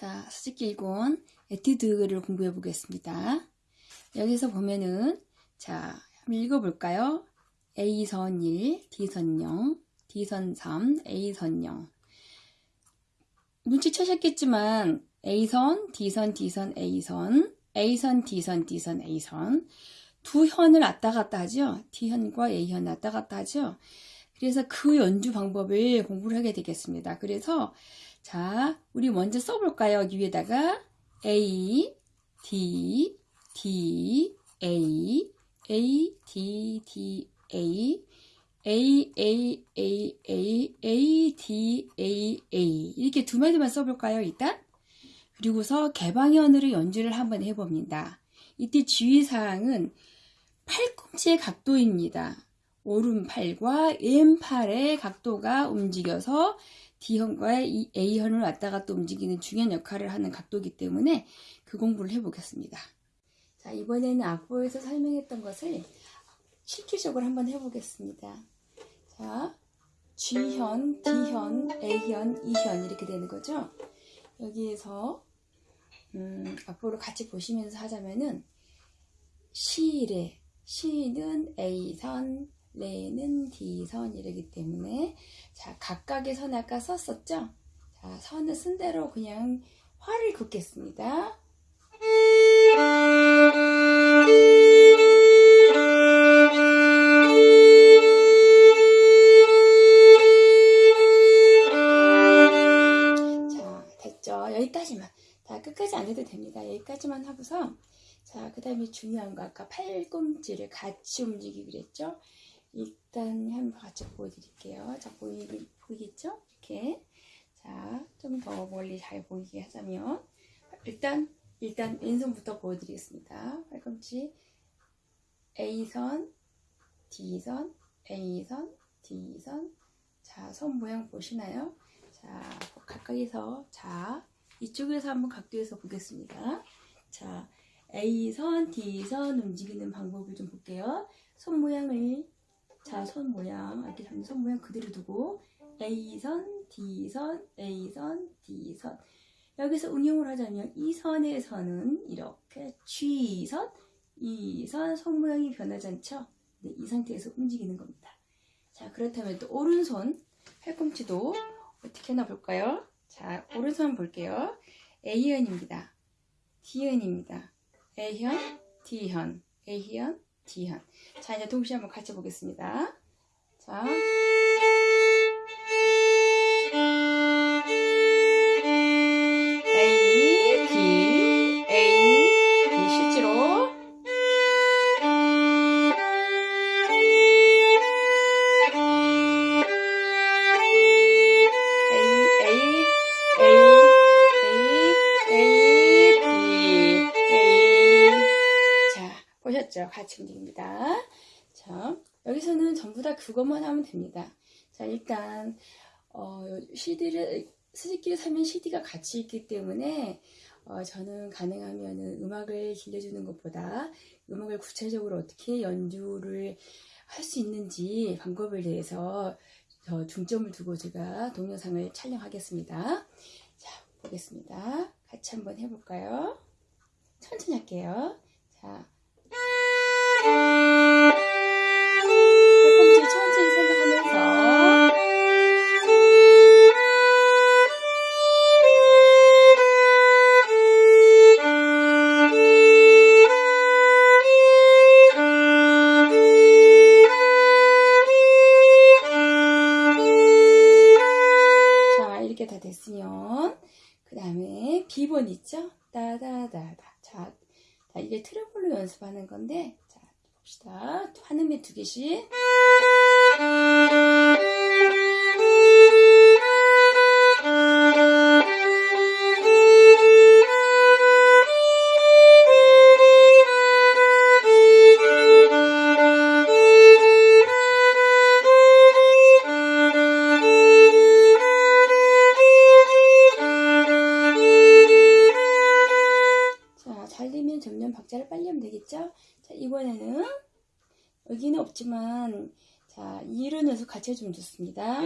자, 수직기 1권 에티드를 공부해 보겠습니다. 여기서 보면은 자, 한번 읽어 볼까요? A선 1, D선 0, D선 3, A선 0. 눈치채셨겠지만 A선, D선, D선, A선, A선, D선, D선, A선 두 현을 왔다 갔다 하죠. D현과 A현 왔다 갔다 하죠. 그래서 그 연주 방법을 공부를 하게 되겠습니다. 그래서 자, 우리 먼저 써볼까요? 여기 위에다가 A, D, D, A, A, D, D, A, A, A, A, A, A, D, A, A 이렇게 두 마디만 써볼까요? 일단 그리고서 개방현으로 연주를 한번 해봅니다. 이때 주의사항은 팔꿈치의 각도입니다. 오른팔과 왼팔의 각도가 움직여서 D현과 A현을 왔다 갔다 움직이는 중요한 역할을 하는 각도이기 때문에 그 공부를 해보겠습니다. 자, 이번에는 악보에서 설명했던 것을 실질적으로 한번 해보겠습니다. 자, G현, D현, A현, E현 이렇게 되는 거죠. 여기에서 음, 악보를 같이 보시면서 하자면은 시레, 시는 A선, 레는 D선 이러기 때문에 자 각각의 선 아까 썼었죠? 자 선을 쓴 대로 그냥 활을 긋겠습니다. 자 됐죠? 여기까지만 다 끝까지 안 해도 됩니다. 여기까지만 하고서 자, 그 다음에 중요한 거 아까 팔꿈치를 같이 움직이기로 했죠? 일단 한번 같이 보여드릴게요. 자, 보이, 보이겠죠? 이렇게. 자, 좀 더 멀리 잘 보이게 하자면 일단, 일단 왼손부터 보여드리겠습니다. 팔꿈치 A선, D선, A선, D선 자, 손 모양 보시나요? 자, 가까이서 자, 이쪽에서 한번 각도에서 보겠습니다. 자, A선, D선 움직이는 방법을 좀 볼게요. 손 모양을 자, 손 모양 이렇게 잡는 손 모양 그대로 두고 A선, D선, A선, D선 여기서 응용을 하자면 이 선에서는 이렇게 G선, 이선 손 모양이 변하지 않죠? 네, 이 상태에서 움직이는 겁니다. 자, 그렇다면 또 오른손 팔꿈치도 어떻게 하나 볼까요? 자, 오른손 볼게요. A현입니다. D현입니다. A현, D현, A현, D현. 자, 이제 동시에 한번 같이 보겠습니다. 자. 보셨죠? 같이 움직입니다. 자, 여기서는 전부 다 그것만 하면 됩니다. 자, 일단, 어, CD를, 수직기를 사면 CD가 같이 있기 때문에, 어, 저는 가능하면 음악을 들려주는 것보다 음악을 구체적으로 어떻게 연주를 할 수 있는지 방법에 대해서 저 중점을 두고 제가 동영상을 촬영하겠습니다. 자, 보겠습니다. 같이 한번 해볼까요? 천천히 할게요. 자. 됐으면 그 다음에 비번 있죠? 따다다다. 자, 자 이게 트러블로 연습하는 건데 자 봅시다. 한음에 두 개씩 점점 점점 박자를 빨리 하면 되겠죠? 자 이번에는 여기는 없지만 자 이른 연습 같이 해주면 좋습니다.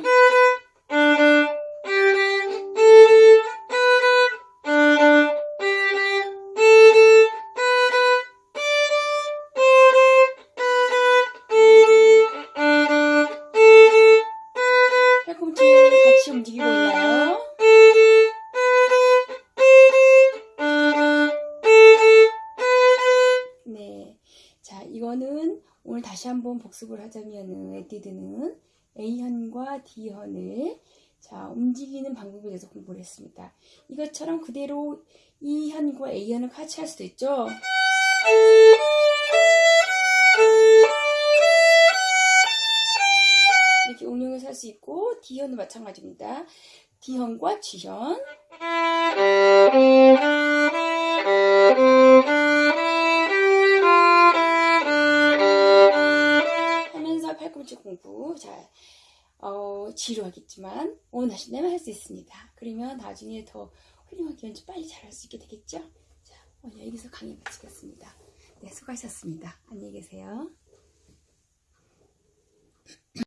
팔꿈치 같이 움직이고 있나요? 다시 한번 복습을 하자면은 에뛰드는 A현과 D현을 자 움직이는 방법에 대해서 공부를 했습니다. 이것처럼 그대로 E현과 A현을 같이 할 수도 있죠. 이렇게 응용해서 할 수 있고 D현도 마찬가지입니다. D현과 G현 지루하겠지만 원하신다면 할수 있습니다. 그러면 나중에 더 훌륭하게 연주 빨리 잘할 수 있게 되겠죠? 자, 오늘 여기서 강의 마치겠습니다. 네, 수고하셨습니다. 안녕히 계세요.